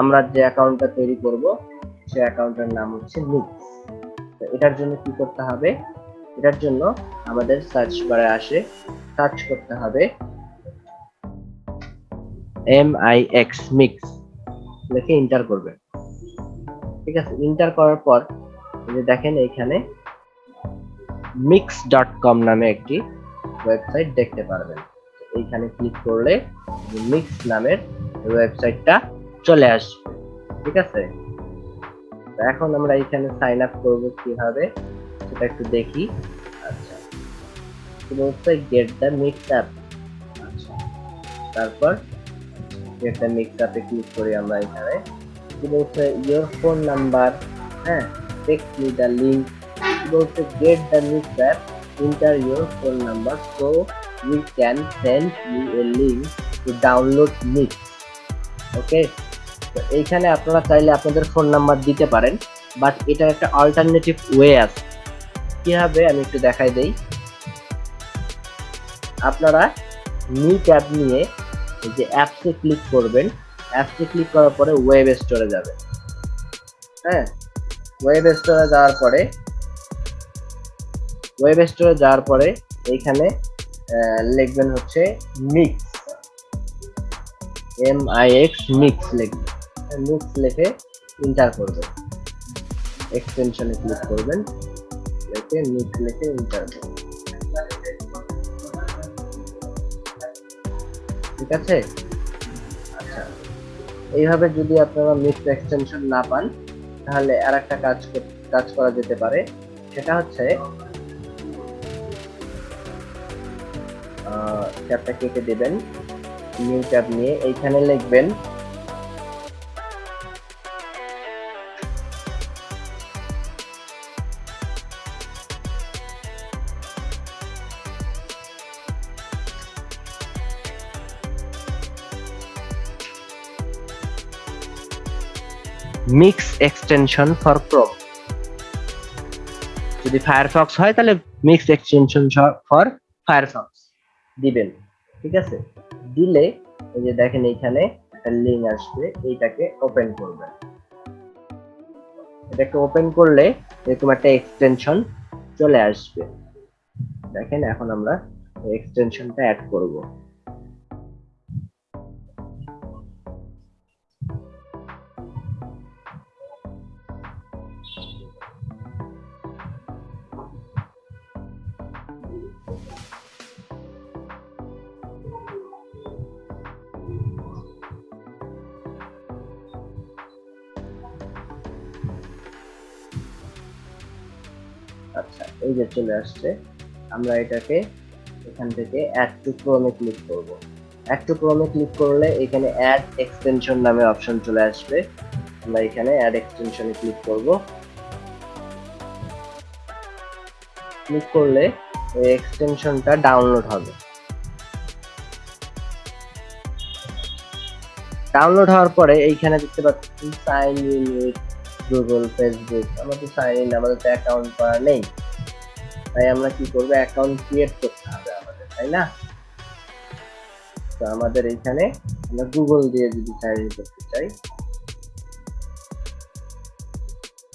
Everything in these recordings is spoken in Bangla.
আমরা যে অ্যাকাউন্টটা তৈরি করব, সে অ্যাকাউন্টের নাম হচ্ছে মিক্স তো এটার জন্য কি করতে হবে? এটার জন্য আমাদের সার্চ বারে আসে সার্চ করতে হবে এম আই এক্স মিক্স লিখে এন্টার করবেন ঠিক আছে এন্টার করার পর যে দেখেন এইখানে মিক্স ডট কম নামে একটি ওয়েবসাইট দেখতে পারবেন। এইখানে ক্লিক করলে মিক্স নামের ওয়েবসাইটটা চলে আসবে, ঠিক আছে? এখন আমরা এখানে সাইন আপ করব কীভাবে, সেটা একটু দেখি। আচ্ছা। কি বলছে গেট দ্য মিক্স অ্যাপ আচ্ছা। তারপর গেট দ্য মিক্স অ্যাপে ক্লিক করি আমরা এখানে। কি বলছে ইয়োর ফোন নাম্বার হ্যাঁ? টেক্সট মি দ্য লিঙ্ক বলছে get the mix app enter your phone number so we can send you a link to download mix okay তো এইখানে আপনারা চাইলে আপনাদের ফোন নাম্বার দিতে পারেন বাট এটার একটা অল্টারনেটিভ ওয়ে আছে। কীভাবে? আমি একটু দেখাই দেই। আপনারা নি ট্যাব নিয়ে যে অ্যাপসে ক্লিক করবেন। অ্যাপসে ক্লিক করার পরে ওয়েব স্টোরে যাবে হ্যাঁ? ওয়েব স্টোরে যাওয়ার পরে ওয়েব স্টোরে যাওয়ার পরে এইখানে লিখবেন হচ্ছে mix M I X mix লিখবেন। মিক্স লিখে এন্টার করবেন। এক্সটেনশনে ক্লিক করবেন। লিখে মিক্স লিখে এন্টার করবেন। ঠিক আছে? আচ্ছা। এইভাবে যদি আপনারা মিক্স এক্সটেনশন না পান, তাহলে আর একটা কাজ কাজ করা যেতে পারে। সেটা হচ্ছে ট্যাবটা কেটে দেবেন। নিউ ট্যাব নিয়ে। এইখানে লিখবেন মিক্স এক্সটেনশন ফর ক্রোম যদি ফায়ারফক্স হয়, তাহলে মিক্স এক্সটেনশন ফর ফায়ারফক্স দিবেন। ঠিক আছে? দিলে, এই যে দেখেন এইখানে একটা লিঙ্ক আসবে, এইটাকে ওপেন করবেন। এটাকে ওপেন করলে এরকম একটা এক্সটেনশন চলে আসবে। দেখেন, এখন আমরা এক্সটেনশনটা অ্যাড করব। আচ্ছা এই যে চলে আসছে, আমরা এটাকে এখান থেকে অ্যাড টু ক্রোমে ক্লিক করব। অ্যাড টু ক্রোমে ক্লিক করলে এখানে অ্যাড এক্সটেনশন নামে অপশন চলে আসবে। আমরা এখানে অ্যাড এক্সটেনশনে ক্লিক করব। ক্লিক করলে এই এক্সটেনশনটা ডাউনলোড হবে। ডাউনলোড হওয়ার পরে এইখানে দেখতে পাচ্ছি sign in with Google Facebook আমাদের সাইন ইন আমাদের তো অ্যাকাউন্ট করা নেই। তাই আমরা কি করব? অ্যাকাউন্ট ক্রিয়েট করতে হবে আমাদের, তাই না? তো আমাদের এইখানে আমরা গুগল দিয়ে যদি সাইন ইন করতে চাই,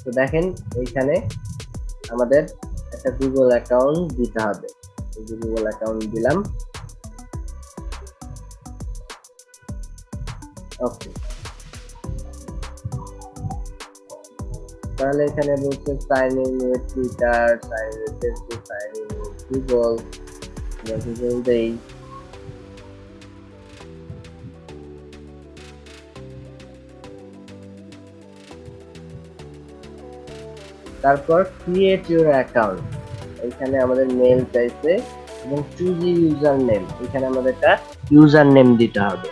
তো দেখেন এইখানে আমাদের একটা গুগল অ্যাকাউন্ট দিতে হবে। গুগল অ্যাকাউন্ট দিলাম। তাহলে এখানে বলছে sign in with Twitter sign in Facebook sign in with Google Google দেই তারপর ক্রিয়েট ইউর অ্যাকাউন্ট এখানে আমাদের মেল চাইছে এবং চুজ ইউজার নেম এখানে আমাদের একটা ইউজার নেম দিতে হবে।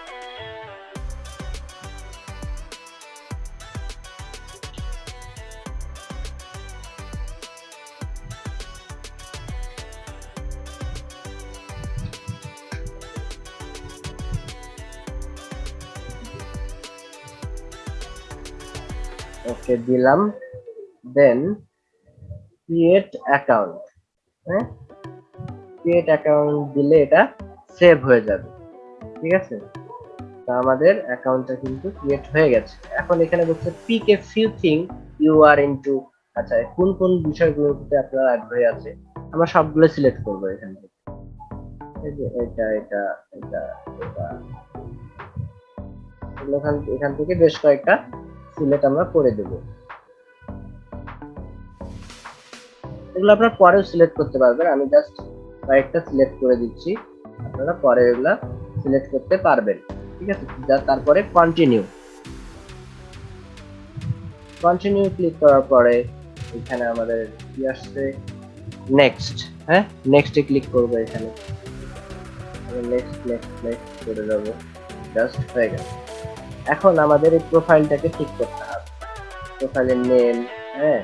ওকে, দিলাম। দেন ক্রিয়েট অ্যাকাউন্ট হ্যাঁ? ক্রিয়েট অ্যাকাউন্ট দিলে এটা সেভ হয়ে যাবে, ঠিক আছে? তো আমাদের অ্যাকাউন্টটা কিন্তু ক্রিয়েট হয়ে গেছে। এখন এখানে বলছে pick a few thing you are into আচ্ছা কোন কোন বিষয়গুলোর প্রতি আপনার আগ্রহী আছে? আমরা সবগুলো সিলেক্ট করব এখান থেকে। এটা এটা এটা এটা। এখান থেকে বেশ কয়েকটা সিলেক্ট আমরা করে দেব। এগুলো আপনারা পরেও সিলেক্ট করতে পারবেন। আমি জাস্ট কয়েকটা সিলেক্ট করে দিচ্ছি। আপনারা পরে এগুলা সিলেক্ট করতে পারবেন। ঠিক আছে? তারপরে কন্টিনিউ কন্টিনিউ ক্লিক করার পরে এখানে আমাদের কি আসছে? নেক্সট হ্যাঁ? নেক্সটে ক্লিক করব এখানে। নেক্সট নেক্সট নেক্সট করে দেবো। জাস্ট হয়ে গেল এখন আমাদের এই প্রোফাইলটাকে ঠিক করতে হবে। প্রোফাইলের নেম হ্যাঁ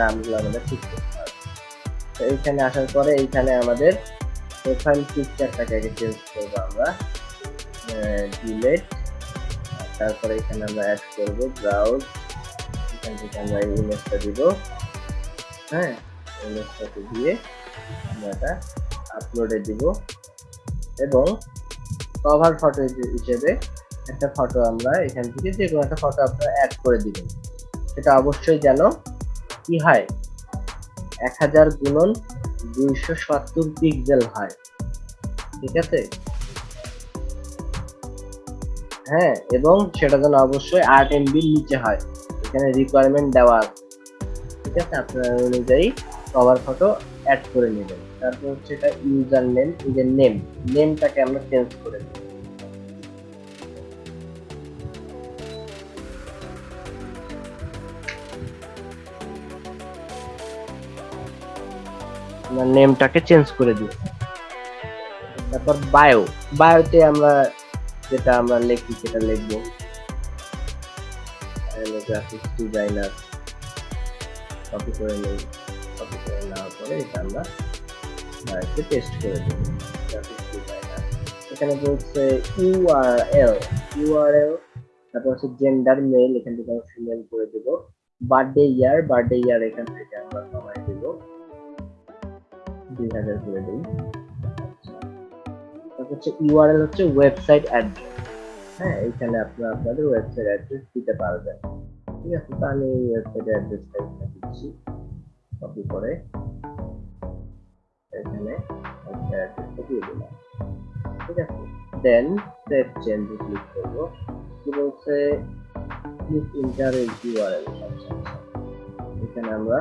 নামগুলো আমাদের ঠিক করতে হবে। তো এইখানে আসার পরে এইখানে আমাদের প্রোফাইল পিকচারটাকে আগে চেঞ্জ করব আমরা। ডিলেট তারপরে এখানে আমরা অ্যাড করব ব্রাউজ এখান থেকে আমরা ইমেজটা দিব। হ্যাঁ ইমেজটাকে দিয়ে আমরা এটা আপলোডে দিব। এবং কভার ফটো হিসেবে একটা ফটো আমরা এখান থেকে যে কোনো একটা ফটো আপনারা অ্যাড করে দিবেন। সেটা অবশ্যই যেন কি হয় এক হাজার গুণন দুইশো সত্তর পিক্সেল হয়। ঠিক আছে? হ্যাঁ এবং সেটা যেন অবশ্যই আট এমবির নিচে হয়। এখানে রিকোয়ারমেন্ট দেওয়া আছে। ঠিক আছে? আপনার অনুযায়ী কভার ফটো অ্যাড করে নেবেন। তারপর হচ্ছে এটা ইউজার নেম যে নেম নেমটাকে আমরা চেঞ্জ করে দেব নেমটাকে চেঞ্জ করে দিই। তারপর বায়ো বায়োতে আমরা যেটা আমরা লিখি, সেটা লিখব। গ্রাফিক্স ডিজাইনার কপি করে নেই। কপি করে নেওয়ার পরে এটা আমরা বায়োতে পেস্ট করে দেবো। গ্রাফিক্স ডিজাইনার এখানে বলছে ইউআরএল ইউআরএল তারপর হচ্ছে জেন্ডার মেল এখান থেকে আমরা ফিমেল করে দেবো। বার্থডে ইয়ার বার্থডে ইয়ার এখান থেকে আমরা দেবো দুই হাজার করে দিই। তারপর হচ্ছে ইউআরএল হচ্ছে ওয়েবসাইট অ্যাড্রেস হ্যাঁ এইখানে আপনারা আপনাদের ওয়েবসাইট অ্যাড্রেস দিতে পারবেন। ঠিক আছে তো আমি এই ওয়েবসাইট অ্যাড্রেসটা এখানে দিচ্ছি। কপি করে এখানে অ্যাড্রেসটা দিয়ে দিলাম। ঠিক আছে দেন সেভ চেঞ্জ ক্লিক করব। কি বলছে প্লিজ ইন্টার ইউআরএল এখানে আমরা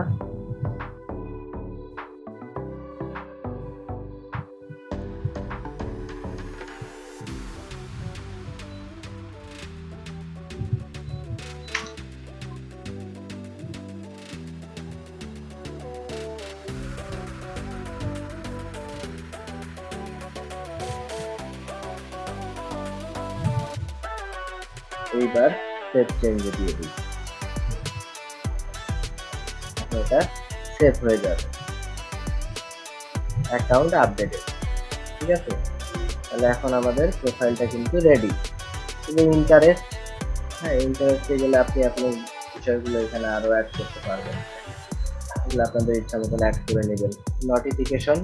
এইবার সেভ চেঞ্জ দিয়ে দিই এটা সেভ হয়ে যাবে। অ্যাকাউন্ট আপডেটেড ঠিক আছে? তাহলে এখন আমাদের প্রোফাইলটা কিন্তু রেডি শুধু ইন্টারেস্ট হ্যাঁ ইন্টারেস্টে গেলে আপনি আপনার বিষয়গুলো এখানে আরও অ্যাড করতে পারবেন। এগুলো আপনাদের ইচ্ছা মতন অ্যাড করে নেবেন। নোটিফিকেশন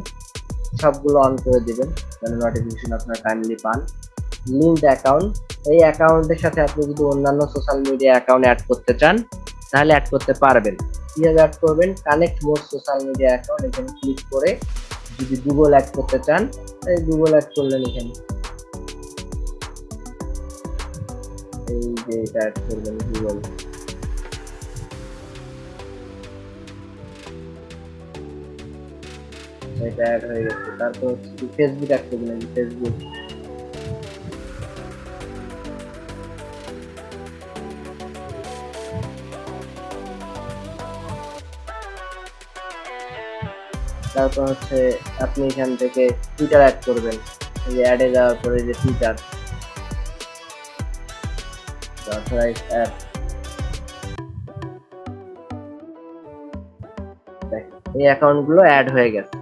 সবগুলো অন করে দিবেন। যেন নোটিফিকেশন আপনার টাইমলি পান। লিঙ্ক অ্যাকাউন্ট এই অ্যাকাউন্টের সাথে আপনি যদি অন্যান্য সোশ্যাল মিডিয়া অ্যাকাউন্ট অ্যাড করতে চান, তাহলে অ্যাড করতে পারবেন। কীভাবে অ্যাড করবেন? Connect more social media account এখানে ক্লিক করে যদি গুগল অ্যাড করতে চান, তাহলে গুগল অ্যাড করলেন এখানে। এই যে এটা অ্যাড করবেন গুগল এটা অ্যাড হয়ে গেছে। তারপর ফেসবুক অ্যাড করবেন ফেসবুক তারপর হচ্ছে আপনি এখান থেকে টুইটার অ্যাড করবেন। এই যে অ্যাডে যাওয়ার পরে যে টুইটার অথরাইজ এই অ্যাকাউন্টগুলো অ্যাড হয়ে গেছে।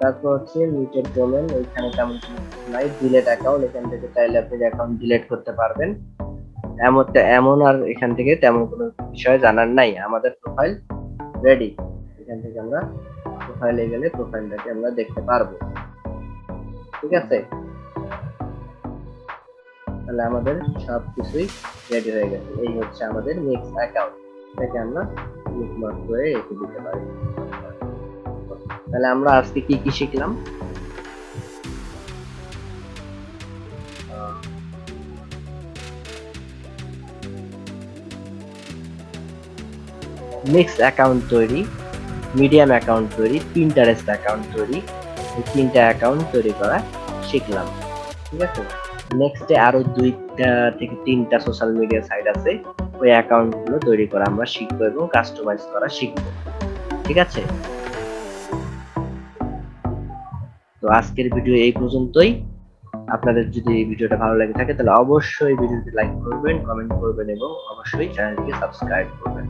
তারপর হচ্ছে মিউচুয়াল ডোমেন ওইখানে তেমন নাই। ডিলেট অ্যাকাউন্ট এখান থেকে চাইলে আপনি অ্যাকাউন্ট ডিলেট করতে পারবেন। এমন এমন আর এখান থেকে তেমন কোনো বিষয় জানার নাই। আমাদের প্রোফাইল রেডি এখান থেকে আমরা প্রোফাইলে গেলে প্রোফাইলটাকে আমরা দেখতে পারব। ঠিক আছে? তাহলে আমাদের সব কিছুই রেডি হয়ে গেছে। এই হচ্ছে আমাদের মিক্স অ্যাকাউন্ট এটাকে আমরা বুকমার্ক করে রেখে দিতে পারি। তাহলে আমরা আজকে কি কি শিখলাম? মিক্স অ্যাকাউন্ট তৈরি। মিডিয়াম অ্যাকাউন্ট তৈরি পিন্টারেস্ট অ্যাকাউন্ট তৈরি, এই তিনটা অ্যাকাউন্ট তৈরি করা শিখলাম, ঠিক আছে? নেক্সটে আরও দুইটা থেকে তিনটা সোশ্যাল মিডিয়া সাইট আছে, ওই অ্যাকাউন্টগুলো তৈরি করা আমরা শিখব এবং কাস্টমাইজ করা শিখব, ঠিক আছে? তো আজকের ভিডিও এই পর্যন্তই। আপনাদের যদি এই ভিডিওটা ভালো লাগে থাকে, তাহলে অবশ্যই ভিডিওটি লাইক করবেন কমেন্ট করবেন এবং অবশ্যই চ্যানেলটিকে সাবস্ক্রাইব করবেন।